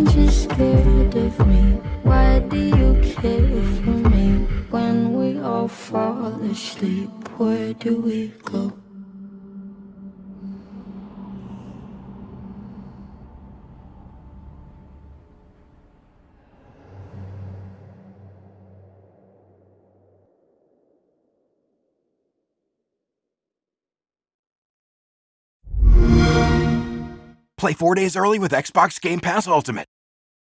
aren't you scared of me? Why do you care for me? When we all fall asleep, where do we go? Play four days early with Xbox Game Pass Ultimate.